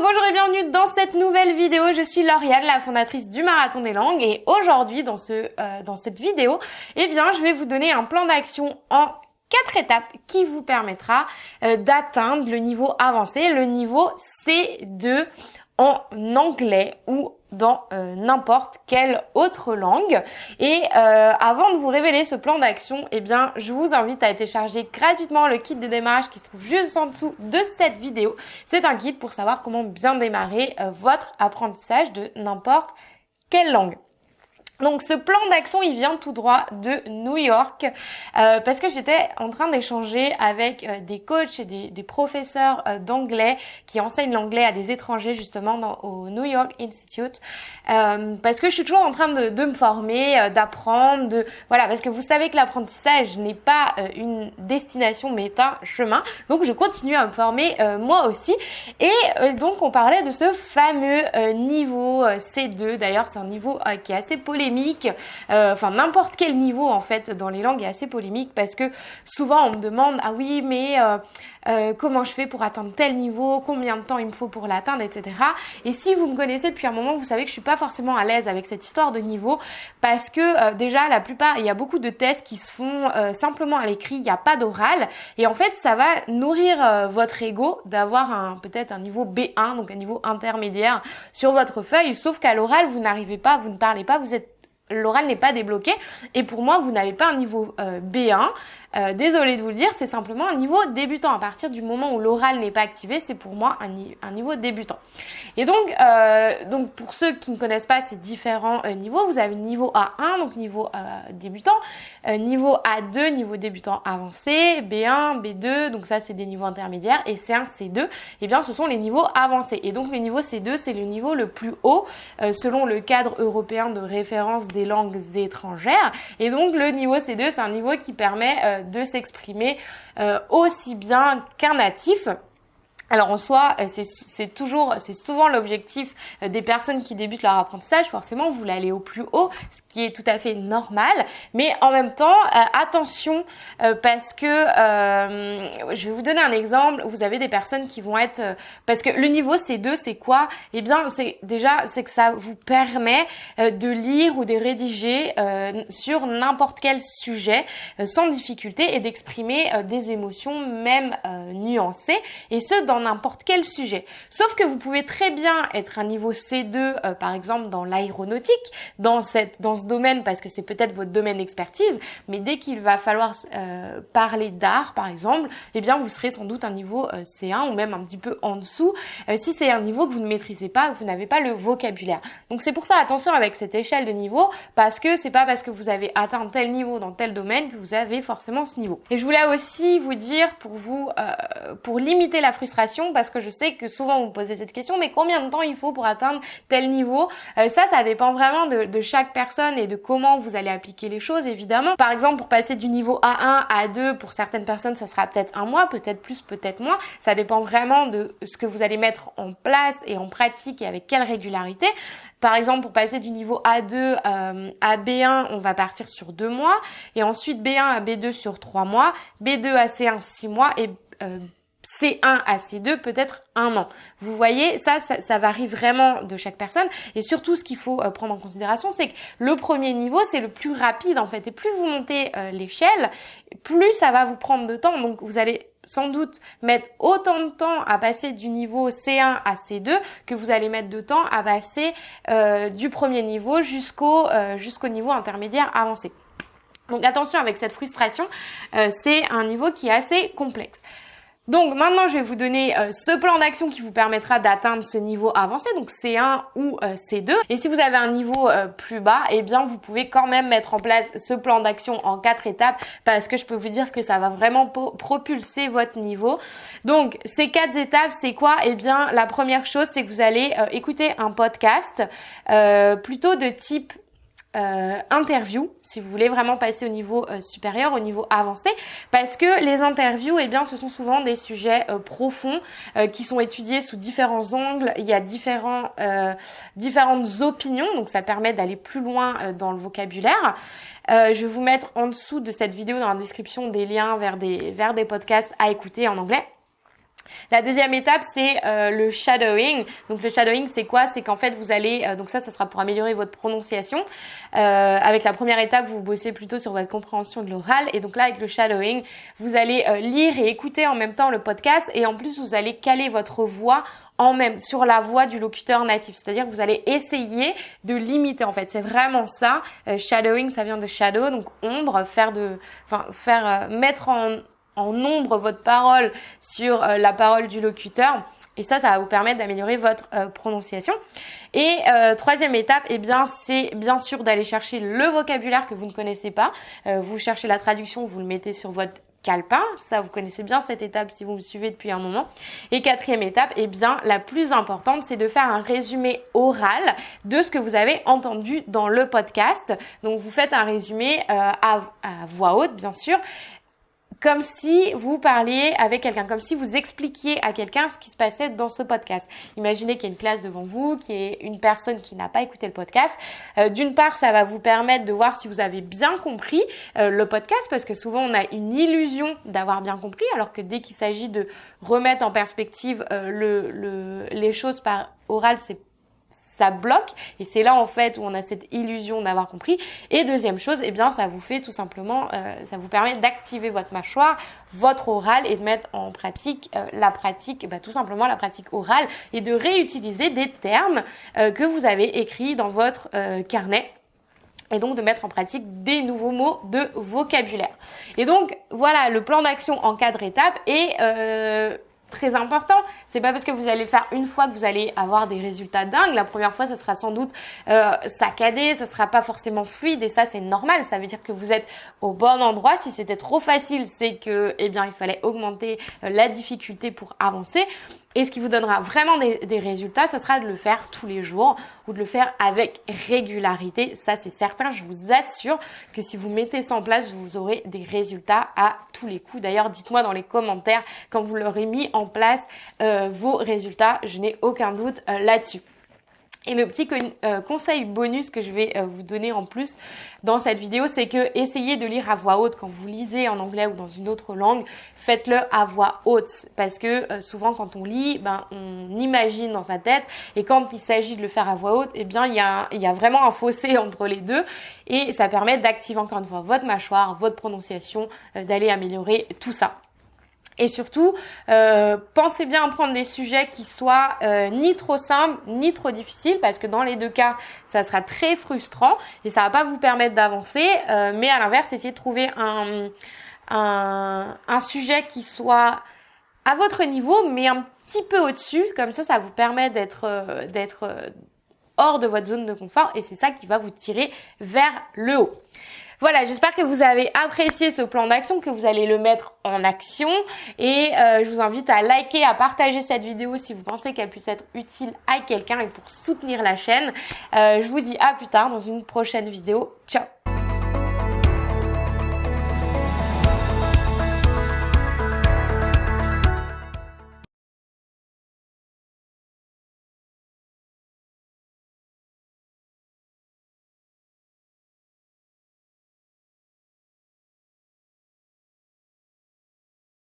bonjour et bienvenue dans cette nouvelle vidéo. Je suis Lauriane, la fondatrice du Marathon des Langues et aujourd'hui dans, ce, euh, dans cette vidéo, eh bien, je vais vous donner un plan d'action en quatre étapes qui vous permettra euh, d'atteindre le niveau avancé, le niveau C2 en anglais ou dans euh, n'importe quelle autre langue. Et euh, avant de vous révéler ce plan d'action, eh bien, je vous invite à télécharger gratuitement le kit de démarrage qui se trouve juste en dessous de cette vidéo. C'est un kit pour savoir comment bien démarrer euh, votre apprentissage de n'importe quelle langue. Donc ce plan d'action, il vient tout droit de New York euh, parce que j'étais en train d'échanger avec euh, des coachs et des, des professeurs euh, d'anglais qui enseignent l'anglais à des étrangers justement dans, au New York Institute parce que je suis toujours en train de, de me former, d'apprendre, de voilà parce que vous savez que l'apprentissage n'est pas une destination mais un chemin. Donc je continue à me former moi aussi et donc on parlait de ce fameux niveau C2. D'ailleurs c'est un niveau qui est assez polémique euh, enfin n'importe quel niveau en fait dans les langues est assez polémique parce que souvent on me demande ah oui mais euh, euh, comment je fais pour atteindre tel niveau, combien de temps il me faut pour l'atteindre, etc. Et si vous me connaissez depuis un moment, vous savez que je suis pas forcément à l'aise avec cette histoire de niveau parce que déjà la plupart, il y a beaucoup de tests qui se font simplement à l'écrit, il n'y a pas d'oral. Et en fait ça va nourrir votre ego d'avoir un peut-être un niveau B1, donc un niveau intermédiaire sur votre feuille, sauf qu'à l'oral vous n'arrivez pas, vous ne parlez pas, vous êtes l'oral n'est pas débloqué. Et pour moi, vous n'avez pas un niveau euh, B1. Euh, désolé de vous le dire, c'est simplement un niveau débutant. À partir du moment où l'oral n'est pas activé, c'est pour moi un, niveau débutant. Et donc, euh, donc, pour ceux qui ne connaissent pas ces différents niveaux, vous avez niveau A1, donc niveau débutant, niveau A2, niveau débutant avancé, B1, B2, donc ça c'est des niveaux intermédiaires, et C1, C2, eh bien ce sont les niveaux avancés. Et donc le niveau C2, c'est le niveau le plus haut selon le cadre européen de référence des langues étrangères. Et donc le niveau C2, c'est un niveau qui permet euh, de s'exprimer euh, aussi bien qu'un natif. Alors en soi, euh, c'est toujours, c'est souvent l'objectif euh, des personnes qui débutent leur apprentissage. Forcément, vous voulez aller au plus haut, ce qui est tout à fait normal. Mais en même temps, euh, attention parce que je vais vous donner un exemple. Vous avez des personnes qui vont être parce que le niveau C2, c'est quoi? Eh bien, c'est déjà c'est que ça vous permet de lire ou de rédiger sur n'importe quel sujet sans difficulté et d'exprimer des émotions même nuancées et ce dans n'importe quel sujet. Sauf que vous pouvez très bien être un niveau C2, euh, par exemple dans l'aéronautique, dans dans ce domaine, parce que c'est peut-être votre domaine d'expertise, mais dès qu'il va falloir euh, parler d'art, par exemple, eh bien vous serez sans doute un niveau euh, C1 ou même un petit peu en dessous, si c'est un niveau que vous ne maîtrisez pas, que vous n'avez pas le vocabulaire. Donc c'est pour ça attention avec cette échelle de niveau, parce que c'est pas parce que vous avez atteint tel niveau dans tel domaine que vous avez forcément ce niveau. Et je voulais aussi vous dire pour vous, pour limiter la frustration parce que je sais que souvent vous me posez cette question, mais combien de temps il faut pour atteindre tel niveau? Euh, Ça, ça dépend vraiment de, de, chaque personne et de comment vous allez appliquer les choses, évidemment. Par exemple, pour passer du niveau A1 à A2, pour certaines personnes, ça sera peut-être un mois, peut-être plus, peut-être moins. Ça dépend vraiment de ce que vous allez mettre en place et en pratique et avec quelle régularité. Par exemple, pour passer du niveau A2 euh, à B1, on va partir sur deux mois, et ensuite B1 à B2 sur trois mois, B2 à C1 six mois, et euh, C1 à C2 peut-être un an. Vous voyez, ça, ça, varie vraiment de chaque personne. Et surtout, ce qu'il faut euh, prendre en considération, c'est que le premier niveau, c'est le plus rapide en fait. Et plus vous montez euh, l'échelle, plus ça va vous prendre de temps. Donc vous allez sans doute mettre autant de temps à passer du niveau C1 à C2 que vous allez mettre de temps à passer euh, du premier niveau jusqu'au jusqu'au niveau intermédiaire avancé. Donc attention avec cette frustration, c'est un niveau qui est assez complexe. Donc maintenant, je vais vous donner euh, ce plan d'action qui vous permettra d'atteindre ce niveau avancé, donc C1 ou euh, C2. Et si vous avez un niveau euh, plus bas, eh bien vous pouvez quand même mettre en place ce plan d'action en quatre étapes parce que je peux vous dire que ça va vraiment propulser votre niveau. Donc ces quatre étapes, c'est quoi? Eh bien la première chose, c'est que vous allez écouter un podcast plutôt de type euh, interview si vous voulez vraiment passer au niveau euh, supérieur, au niveau avancé, parce que les interviews, eh bien, ce sont souvent des sujets euh, profonds qui sont étudiés sous différents angles. Il y a différents, différentes opinions, donc ça permet d'aller plus loin dans le vocabulaire. je vais vous mettre en dessous de cette vidéo dans la description des liens vers des, vers des podcasts à écouter en anglais. La deuxième étape, c'est euh, le shadowing. Donc le shadowing, c'est quoi? C'est qu'en fait, vous allez, euh, donc ça, ça sera pour améliorer votre prononciation. Euh, avec la première étape, vous bossez plutôt sur votre compréhension de l'oral. Et donc là, avec le shadowing, vous allez lire et écouter en même temps le podcast. Et en plus, vous allez caler votre voix en même sur la voix du locuteur natif. C'est-à-dire que vous allez essayer de limiter en fait. C'est vraiment ça. shadowing, ça vient de shadow, donc ombre, faire de, enfin faire mettre en en nombre votre parole sur euh, la parole du locuteur. Et ça, ça va vous permettre d'améliorer votre euh, prononciation. Et euh, troisième étape, eh bien, c'est bien sûr d'aller chercher le vocabulaire que vous ne connaissez pas. vous cherchez la traduction, vous le mettez sur votre calepin. Ça, vous connaissez bien cette étape si vous me suivez depuis un moment. Et quatrième étape, eh bien, la plus importante, c'est de faire un résumé oral de ce que vous avez entendu dans le podcast. Donc, vous faites un résumé à, à voix haute, bien sûr, comme si vous parliez avec quelqu'un, comme si vous expliquiez à quelqu'un ce qui se passait dans ce podcast. Imaginez qu'il y a une classe devant vous, qui est une personne qui n'a pas écouté le podcast. Euh, d'une part, ça va vous permettre de voir si vous avez bien compris euh, le podcast, parce que souvent on a une illusion d'avoir bien compris, alors que dès qu'il s'agit de remettre en perspective euh, le, les choses par oral, c'est ça bloque et c'est là en fait où on a cette illusion d'avoir compris. Et deuxième chose, eh bien ça vous fait tout simplement, euh, ça vous permet d'activer votre mâchoire, votre oral et de mettre en pratique euh, la pratique, bah, tout simplement la pratique orale et de réutiliser des termes euh, que vous avez écrits dans votre carnet et donc de mettre en pratique des nouveaux mots de vocabulaire. Et donc voilà le plan d'action en quatre étapes et très important. C'est pas parce que vous allez le faire une fois que vous allez avoir des résultats dingues. La première fois, ce sera sans doute euh, saccadé, ce sera pas forcément fluide et ça c'est normal. Ça veut dire que vous êtes au bon endroit. Si c'était trop facile, c'est que eh bien il fallait augmenter euh, la difficulté pour avancer. Et ce qui vous donnera vraiment des, résultats, ça sera de le faire tous les jours ou de le faire avec régularité. Ça, c'est certain. Je vous assure que si vous mettez ça en place, vous aurez des résultats à tous les coups. D'ailleurs, dites-moi dans les commentaires quand vous l'aurez mis en place euh, vos résultats. Je n'ai aucun doute euh, là-dessus. Et le petit euh, conseil bonus que je vais euh, vous donner en plus dans cette vidéo, c'est que essayez de lire à voix haute quand vous lisez en anglais ou dans une autre langue. Faites-le à voix haute parce que euh, souvent quand on lit, ben on imagine dans sa tête et quand il s'agit de le faire à voix haute, eh bien il y a, il y a vraiment un fossé entre les deux et ça permet d'activer encore une fois votre mâchoire, votre prononciation, d'aller améliorer tout ça. Et surtout, euh, pensez bien à prendre des sujets qui soient euh, ni trop simples ni trop difficiles, parce que dans les deux cas, ça sera très frustrant et ça va pas vous permettre d'avancer. Euh, mais à l'inverse, essayez de trouver un, un, un sujet qui soit à votre niveau, mais un petit peu au-dessus. Comme ça, ça vous permet d'être d'être hors de votre zone de confort et c'est ça qui va vous tirer vers le haut. Voilà, j'espère que vous avez apprécié ce plan d'action, que vous allez le mettre en action. Et euh, je vous invite à liker, à partager cette vidéo si vous pensez qu'elle puisse être utile à quelqu'un et pour soutenir la chaîne. Euh, je vous dis à plus tard dans une prochaine vidéo. Ciao